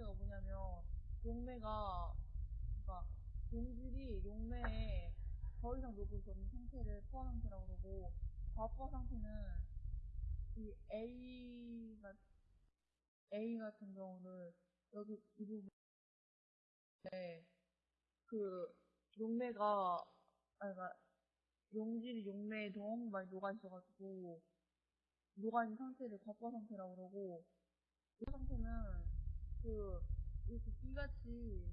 상태가 뭐냐면 용매가 그러니까 용질이 용매에 더 이상 녹을 수 없는 상태를 포화 상태라고 그러고 과포화 상태는 이 A 같 A 같은 경우를 여기 이 부분에 그 용매가 아니 그러니까 용질이 용매에 너무 많이 녹아 있어가지고 녹아 있는 상태를 과포화 상태라고 그러고 이 상태는 그 이렇게 띠같이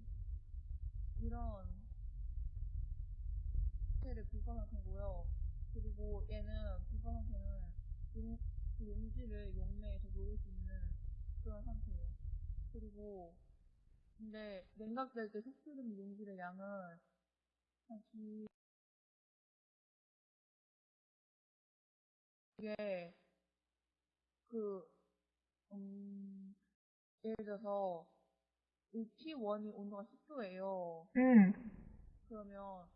이런 상태를 불과 상태고요. 그리고 얘는 불과 상태는 용, 그 용질을 용매에 더 녹일 수 있는 그런 상태예요. 그리고 근데 냉각될 때 속수된 용질의 양은 한 기... 이게 그 음, 예를 들어서 이 T1이 온도가 10도예요. 응. 그러면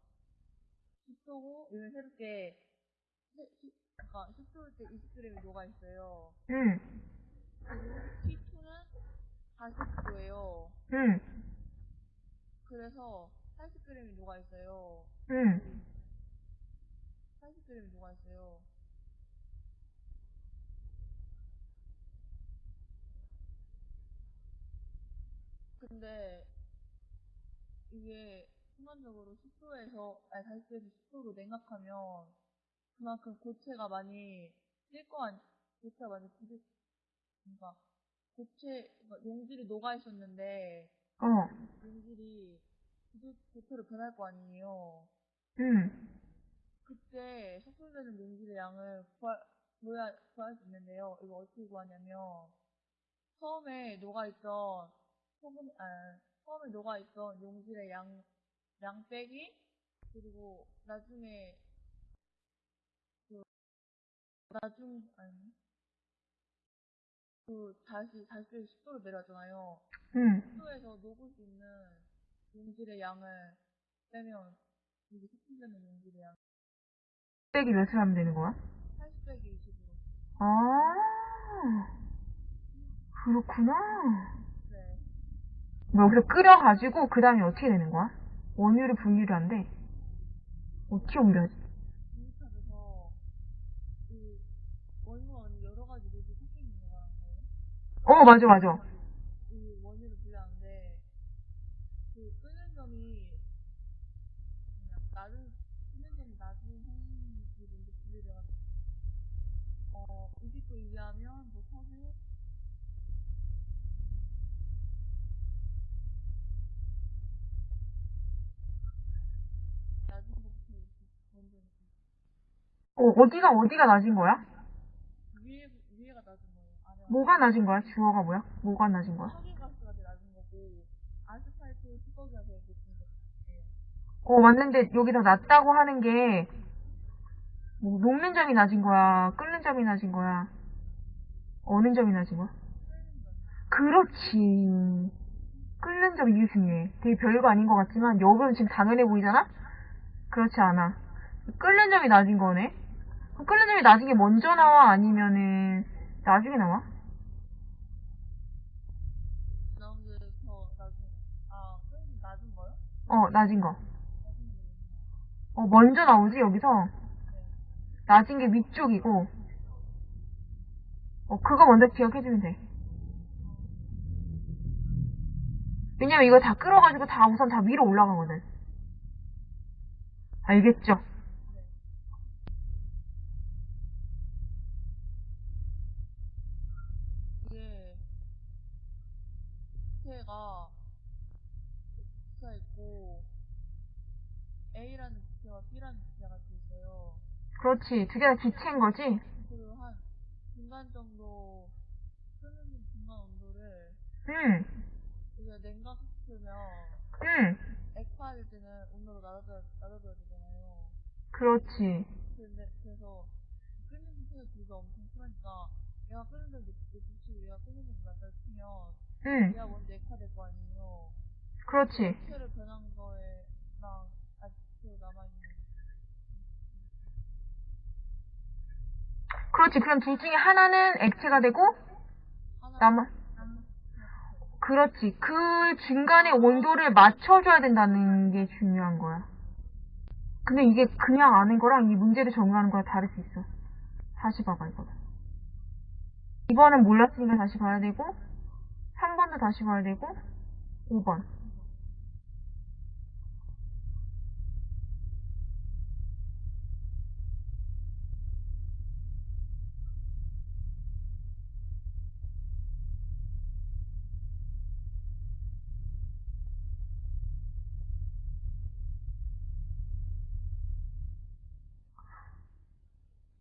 10도고 얘는 새롭게 그러니까 10도일 때 20g이 녹아 있어요. 응. 그리고 T2는 40도예요. 응. 그래서 80g이 녹아 있어요. 응. 80g이 녹아 있어요. 근데 이게 순간적으로 10도에서 아니 40도에서 10도로 냉각하면 그만큼 고체가 많이 찔거 아니 고체가 많이 부딪 그러니까 고체 그러니까 용질이 녹아 있었는데 어. 용질이 부딪 고체로 변할 거 아니에요. 응. 그때 속출되는 용질의 양을 구할, 구할 수 있는데요. 이거 어떻게 구하냐면, 처음에 녹아 있던, 소금, 아, 처음에 녹아있던 용질의 양, 양 빼기, 그리고 나중에, 그, 나중, 아니, 그, 다시, 다시 10도로 내려왔잖아요. 응. 10도에서 녹을 수 있는 용질의 양을 빼면, 이게 속출되는 용질의 양, 빼기 몇을 하면 되는 거야? 80 빼기 20으로. 아. 그렇구나. 여기서 끓여가지고 그 다음에 어떻게 되는 거야? 원유를 분유를 한대. 어떻게 옮겨야지? 어, 맞아, 맞아. 이 원유를 분리하는데 그 끄는 점이 낮은 끄는 점이 낮은 먼저 분리돼가지고 어 20도 이하면 뭐 석유 낮은 것부터 이렇게 먼저 이렇게 어, 어디가, 어디가 낮은 거야? 위에 위에가 낮은 거예요. 아래가 뭐가 낮은 거야? 주어가 뭐야? 뭐가 낮은 거야? 석유가스가 제일 낮은 거고 아스팔트 뚜껑이가 제일 높은 거예요. 어, 맞는데 여기서 낮다고 하는 게, 뭐, 녹는 점이 낮은 거야? 끓는 점이 낮은 거야? 어느 점이 낮은 거야? 그렇지. 끓는 점이 이게 중요해. 되게 별거 아닌 것 같지만, 여기는 지금 당연해 보이잖아? 그렇지 않아. 끓는 점이 낮은 거네? 낮은 게 먼저 나와? 아니면은, 나중에 나와? 어, 낮은 거. 어, 먼저 나오지, 여기서? 낮은 게 위쪽이고, 어, 그거 먼저 기억해주면 돼. 왜냐면 이거 다 끓어가지고 다 우선 다 위로 올라가거든. 알겠죠? 이게 부채가 부채가 있고 A라는 부채와 B라는 같이 있어요. 그렇지. 두개다 기체인 거지? 그리고 한 중간 정도 끄는 중간 온도를 응, 우리가 냉각시키면 응. 액화될 때는 온도를 낮아줘야, 낮아줘야 되잖아요. 그렇지. 근데 그래서 끓는 둘다 엄청 심하니까 얘가 끓는 데 높이고 얘가 끓는 데 낮아지면 응, 얘가 먼저 액화 될 거 아니에요. 그렇지. 부채를 변한 거에랑 아직 부채로 남아있는 그렇지. 그럼 둘 중에 하나는 액체가 되고, 하나 남아, 그 그렇지. 그 중간에 온도를 맞춰줘야 된다는 게 중요한 거야. 근데 이게 그냥 아는 거랑 이 문제를 적용하는 거랑 다를 수 있어. 다시 봐봐, 이거. 2번은 몰랐으니까 다시 봐야 되고, 3번도 다시 봐야 되고, 5번.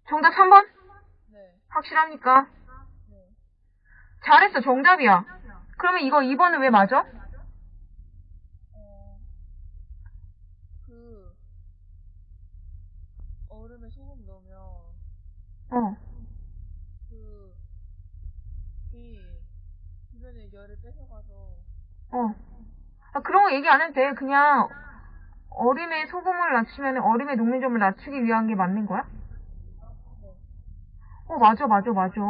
정답 3번? 네. 확실합니까? 네. 잘했어, 정답이야. 그러면 이거 2번은 왜 맞아? 어, 그, 얼음에 소금 넣으면, 어. 그, 이, 주변의 열을 뺏어가서, 어. 아, 그런 거 얘기 안 해도 돼. 그냥 얼음에 소금을 낮추면 얼음의 녹는 점을 낮추기 위한 게 맞는 거야? 네. 어, 맞아, 맞아, 맞아.